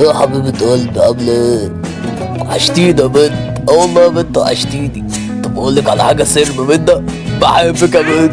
يا حبيبة قلبي عاملة إيه؟ وحشتيني يا بنت. آه والله يا بنت وحشتيني. طب أقول لك على حاجة سر بنت بحبك يا بنت.